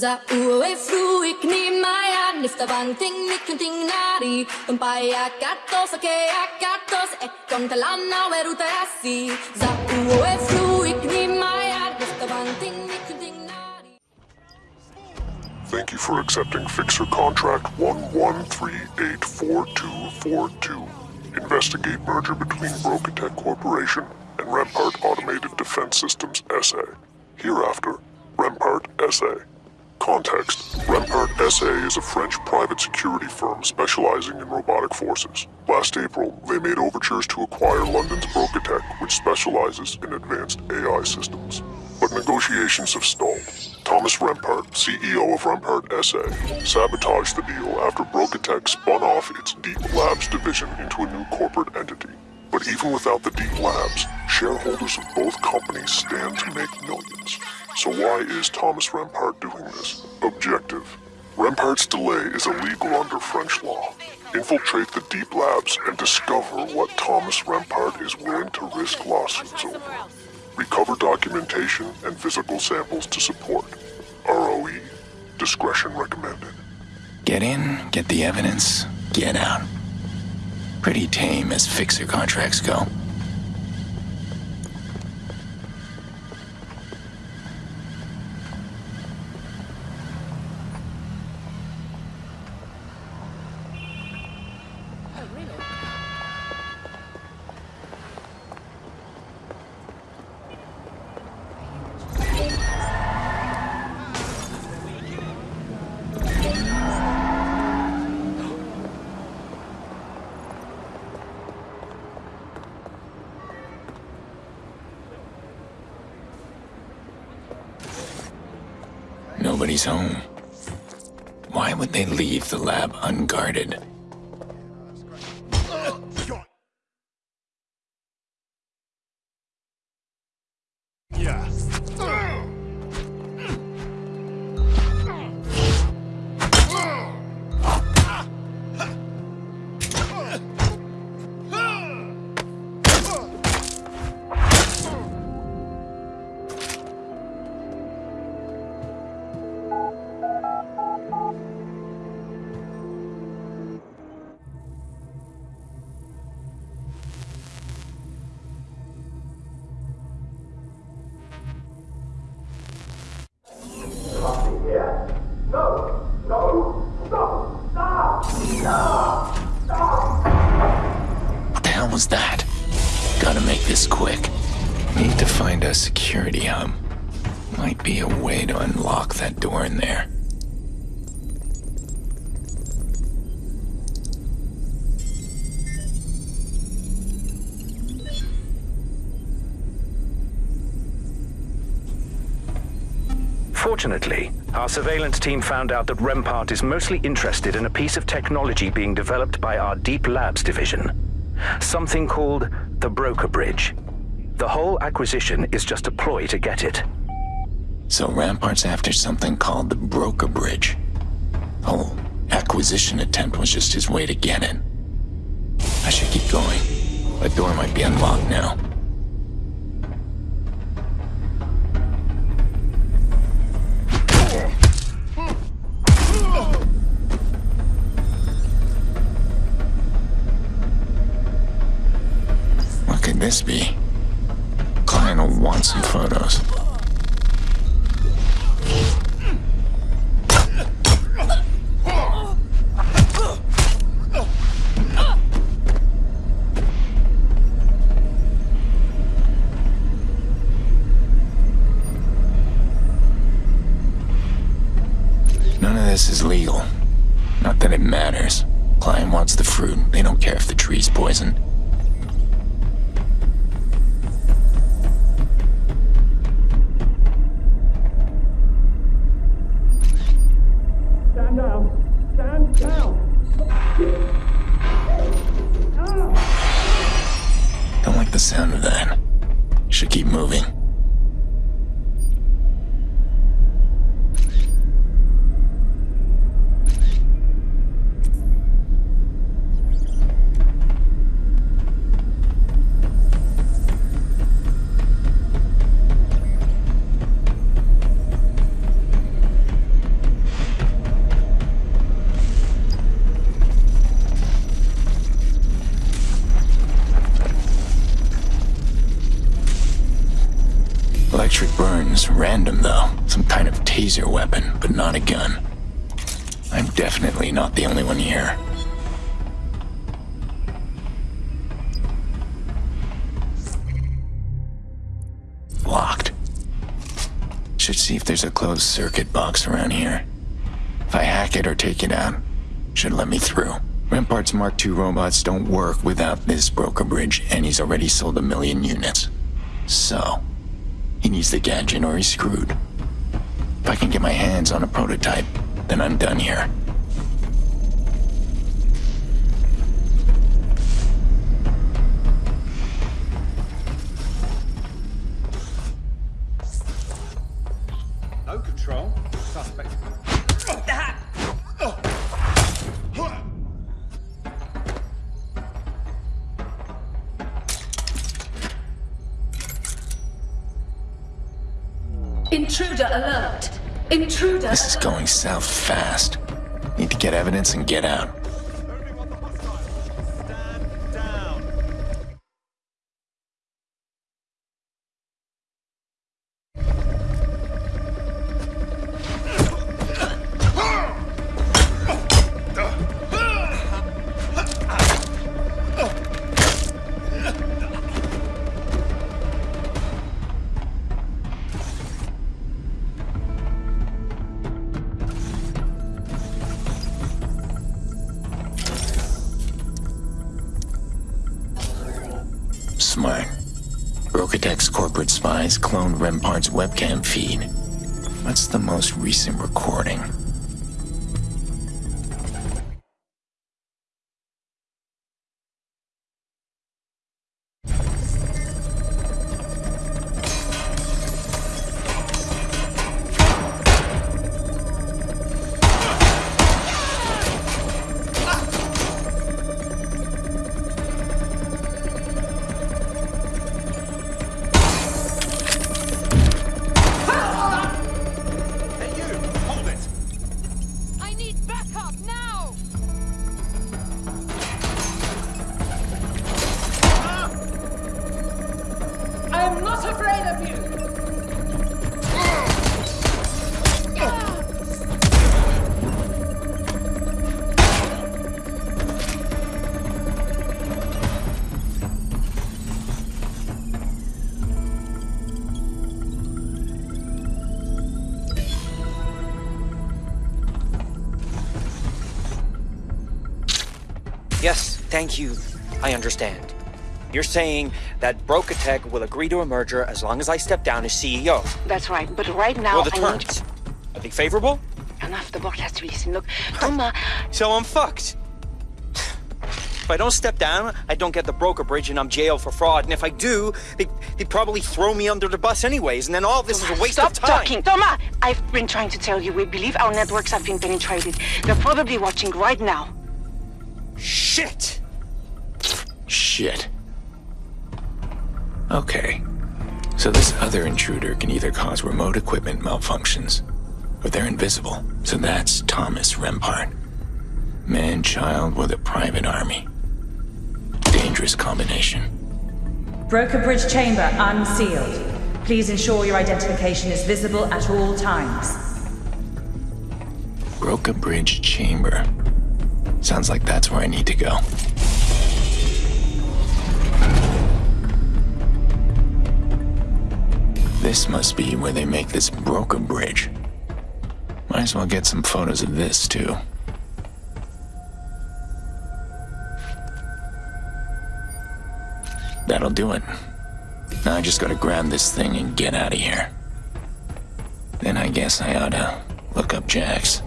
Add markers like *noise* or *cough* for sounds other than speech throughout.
Za fruik ni maya nifta bang ting nikunting nari Tumpaya katos ake akatos e con talana Za fruik ni maya nifta bang ting nikunting nari Thank you for accepting Fixer Contract 11384242. Investigate merger between Broca Tech Corporation and Rempart Automated Defense Systems SA. Hereafter, Rempart SA. Context Rempart SA is a French private security firm specializing in robotic forces. Last April, they made overtures to acquire London's Broca Tech, which specializes in advanced AI systems. But negotiations have stalled. Thomas Rempart, CEO of Rempart SA, sabotaged the deal after Broca Tech spun off its Deep Labs division into a new corporate entity. But even without the Deep Labs, shareholders of both companies stand to make millions. So why is Thomas Rempart doing this? Objective. Rempart's delay is illegal under French law. Infiltrate the Deep Labs and discover what Thomas Rempart is willing to risk lawsuits over. Recover documentation and physical samples to support. ROE. Discretion recommended. Get in, get the evidence, get out. Pretty tame as fixer contracts go. Nobody's home. Why would they leave the lab unguarded? That? Gotta make this quick. Need to find a security hub. Might be a way to unlock that door in there. Fortunately, our surveillance team found out that Rempart is mostly interested in a piece of technology being developed by our Deep Labs division. Something called the Broca Bridge. The whole acquisition is just a ploy to get it. So Rempart's after something called the Broca Bridge. Whole acquisition attempt was just his way to get in. I should keep going. The door might be unlocked now. This be? Client will want some photos. None of this is legal. Not that it matters. Client wants the fruit. They don't care if the tree's poisoned. The sound of that. Should keep moving. Seems random, though. Some kind of taser weapon, but not a gun. I'm definitely not the only one here. Locked. Should see if there's a closed circuit box around here. If I hack it or take it out, should let me through. Rempart's Mark II robots don't work without this Broca Bridge, and he's already sold a million units. So, he needs the gadget or he's screwed. If I can get my hands on a prototype, then I'm done here. Intruder alert! Intruder This is going south fast. Need to get evidence and get out. Broca Tech's corporate spies cloned Rempart's webcam feed. What's the most recent recording? Thank you. I understand. You're saying that Broca Tech will agree to a merger as long as I step down as CEO. That's right, but right now Well, the I need terms. Are they favorable? enough. The board has to listen. Look, Thomas, *sighs* So I'm fucked. *sighs* If I don't step down, I don't get the Broca Bridge and I'm jailed for fraud. And if I do, they, they'd probably throw me under the bus anyways. And then all this is a waste of time. Stop talking. Thomas, I've been trying to tell you. We believe our networks have been penetrated. They're probably watching right now. Shit! Shit. Okay. So this other intruder can either cause remote equipment malfunctions, or they're invisible. So that's Thomas Rempart. Man-child with a private army. Dangerous combination. Broca Bridge chamber unsealed. Please ensure your identification is visible at all times. Broca Bridge Chamber. Sounds like that's where I need to go. This must be where they make this Broca Bridge. Might as well get some photos of this, too. That'll do it. Now I just gotta grab this thing and get out of here. Then I guess I oughta look up Jax.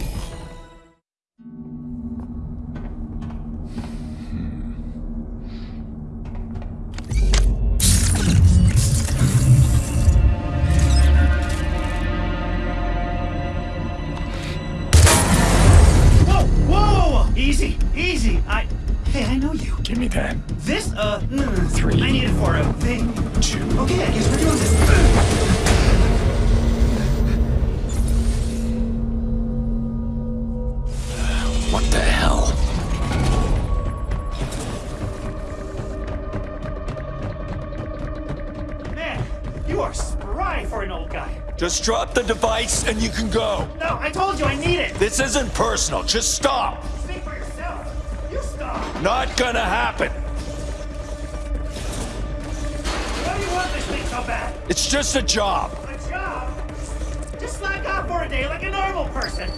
Just drop the device and you can go. No, I told you I need it. This isn't personal. Just stop. Speak for yourself. You stop. Not gonna happen. Why do you want this thing so bad? It's just a job. A job? Just slack off for a day like a normal person.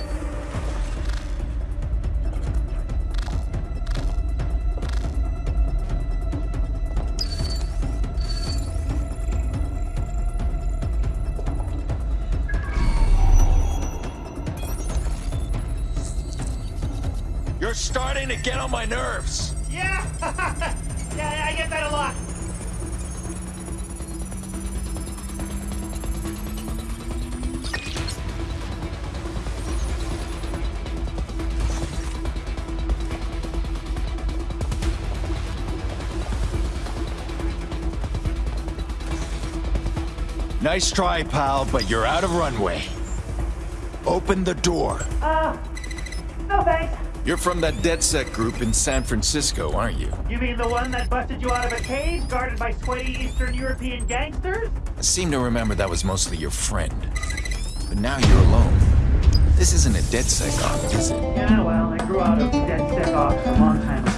You're starting to get on my nerves. *laughs* Yeah. yeah, I get that a lot. Nice try, pal, but you're out of runway. Open the door. Uh, no thanks. You're from that DedSec group in San Francisco, aren't you? You mean the one that busted you out of a cave guarded by sweaty Eastern European gangsters? I seem to remember that was mostly your friend. But now you're alone. This isn't a DedSec op, is it? Yeah, well, I grew out of DedSec off a long time ago.